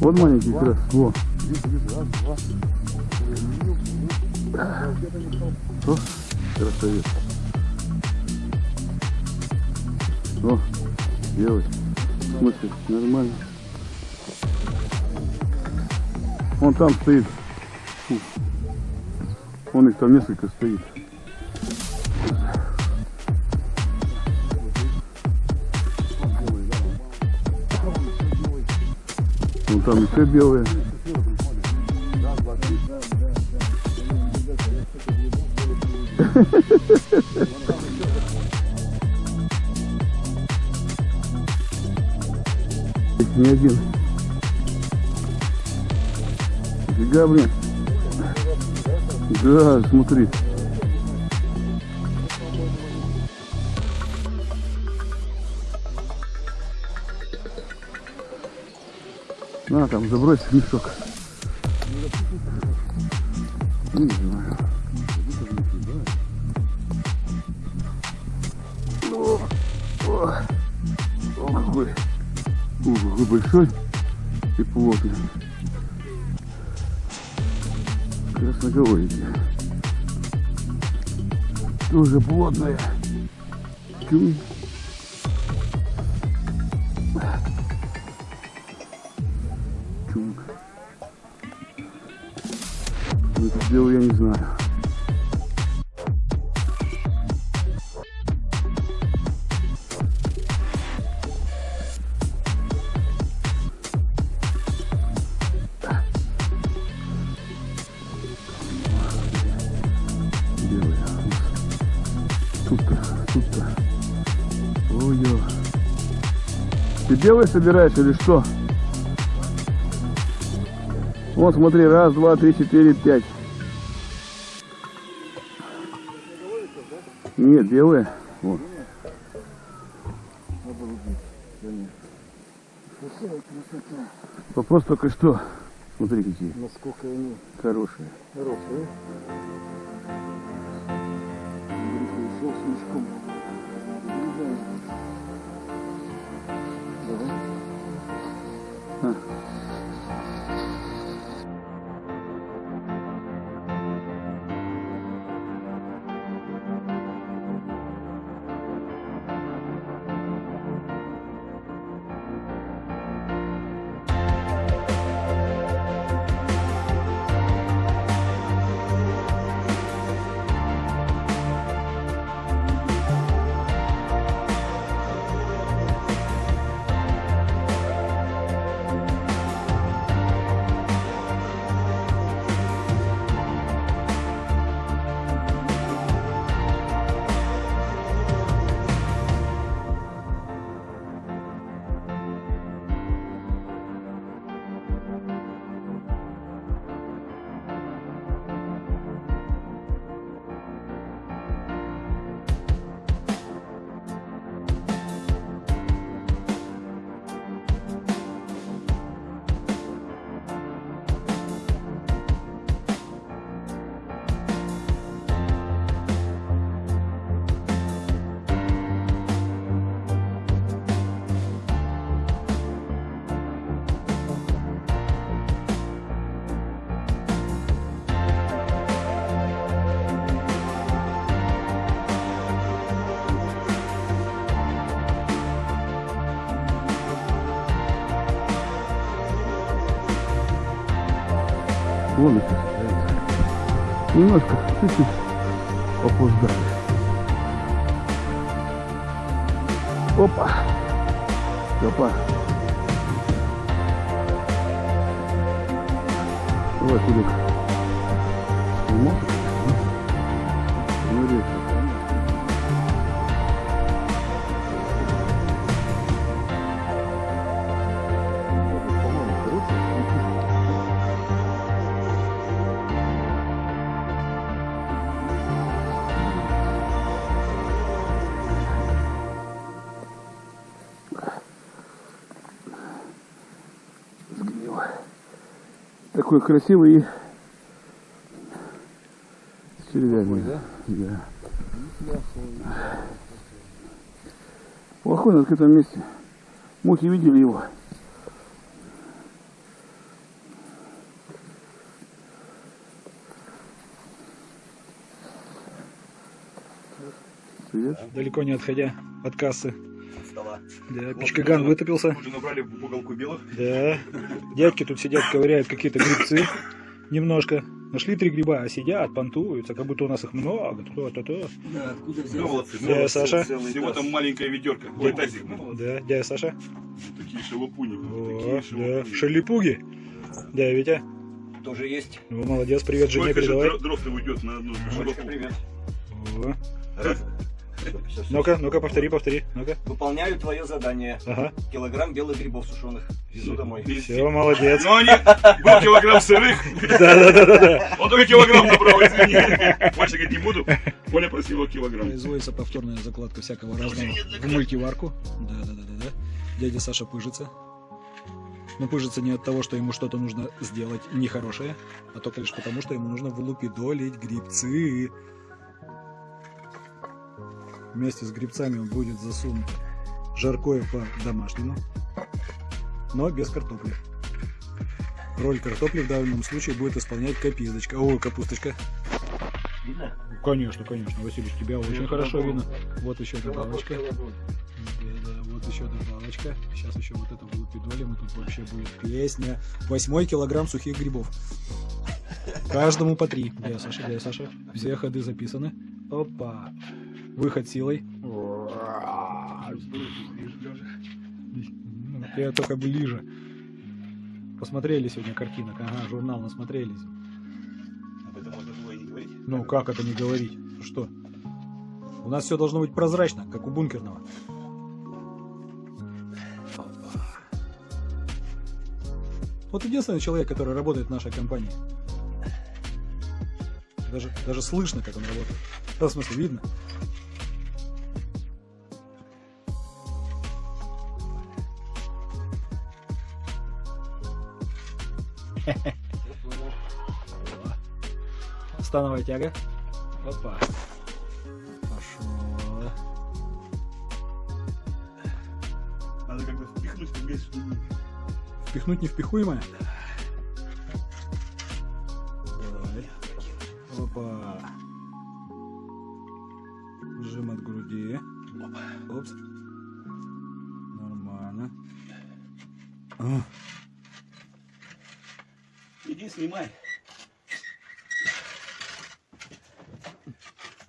Вот маленький раз. Во. О, красавец. О, белый. Смотри, нормально. Он там стоит. Фу. Он их там несколько стоит. Вон там еще белые. Не один. Фига, блин. Да, смотри. На, там, забрось мешок. Не знаю. О, о, о, какой, какой большой и плотный. Красноголовики. Тоже плотная. Чуй. Ой-ой. Ты белый собираешь или что? Вот смотри, раз, два, три, четыре, пять. Нет, белые. Вот. Вопрос только что. Смотри какие Насколько они хорошие. хорошие. Ушел с мешком. А. Их остается. Немножко, чуть-чуть опоздали. Опа. Опа. Давай, Кулик. Снимок. Такой красивый и с червями. да? Да. Плохой. На открытом месте. Мухи видели его. Привет. далеко не отходя от кассы. Да, пичкаган вытопился. Уже набрали в уголку белых. Да. Дядьки тут сидят, ковыряют какие-то грибцы. Немножко. Нашли три гриба, а сидят, понтуются, как будто у нас их много. То-то-то. Да, откуда Да, взял? молодцы. Да, молодцы. Саша. Всего там маленькая ведерко. Ой, тазик. ну, Да, дядя Саша. Такие шелупуни. О, Такие да. шелупуни. Шалипуги. Да, Витя. Тоже есть. Ну, молодец, привет жене Сколько же передавай. дро- дров-то уйдет на одну шелупу? привет. О. Раз. Ну-ка, ну-ка, повтори, повтори. Ну-ка. Выполняю твое задание. Ага. Килограмм белых грибов сушеных. Везу домой. Все, молодец. Ну, они... Был килограмм сырых. Да-да-да-да. Он только килограмм набрал, извини. Больше говорить не буду. Коля просил килограмм. Производится повторная закладка всякого разного в мультиварку. Да, да, да, да, да. Дядя Саша пыжится. Но пыжится не от того, что ему что-то нужно сделать нехорошее, а только лишь потому, что ему нужно вылупидолить грибцы. Вместе с грибцами он будет засунут жаркое по-домашнему, но без картопли. Роль картопли в данном случае будет исполнять каписточка. О, капусточка. Видно? Конечно, конечно, Василий, тебя очень хорошо видно. Вот еще добавочка. Да, да, вот еще добавочка. Сейчас еще вот это вылупидолим, и тут вообще будет песня. Восьмой килограмм сухих грибов. Каждому по три. Дядя Саша, дядя Саша. Все ходы записаны. Опа. Выход силой. Я только ближе. Посмотрели сегодня картинок. Ага, журнал насмотрелись. Об этом можно было и не говорить. Ну, как это не говорить? Что? У нас все должно быть прозрачно, как у бункерного. Вот единственный человек, который работает в нашей компании. Даже, даже слышно, как он работает. Да, в смысле, видно. Становая тяга. Опа. Пошло. Надо как бы впихнуть в весь. Впихнуть невпихуемое? Давай. Опа. Жим от груди. Опс. Нормально. А, Иди снимай.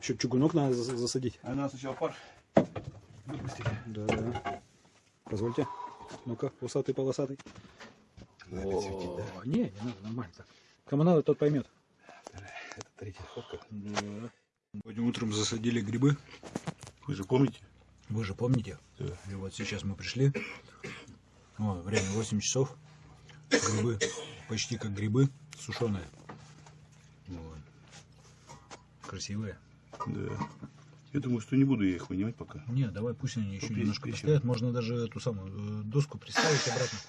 Еще чугунок надо зас- засадить. А надо сначала пар. Выпустить. Да, да. Позвольте. Ну-ка, усатый полосатый. О, не, не надо, нормально так. Кому надо, тот поймет. Это третья фотка. Да. Сегодня утром засадили грибы. Вы же помните? Вы же помните? Да. И вот сейчас мы пришли. О, время 8 часов. Грибы почти как грибы, сушеные. Вот. Красивые. Да. Я думаю, что не буду я их вынимать пока. Не, давай пусть они еще Пусть немножко постоят. Можно даже эту самую э, доску приставить обратно.